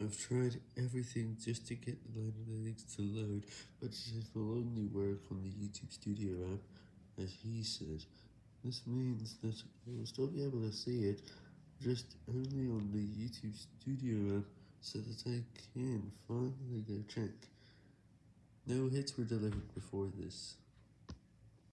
I've tried everything just to get the Analytics to load, but it will only work on the YouTube Studio app, as he said. This means that I will still be able to see it, just only on the YouTube Studio app, so that I can finally go check. No hits were delivered before this.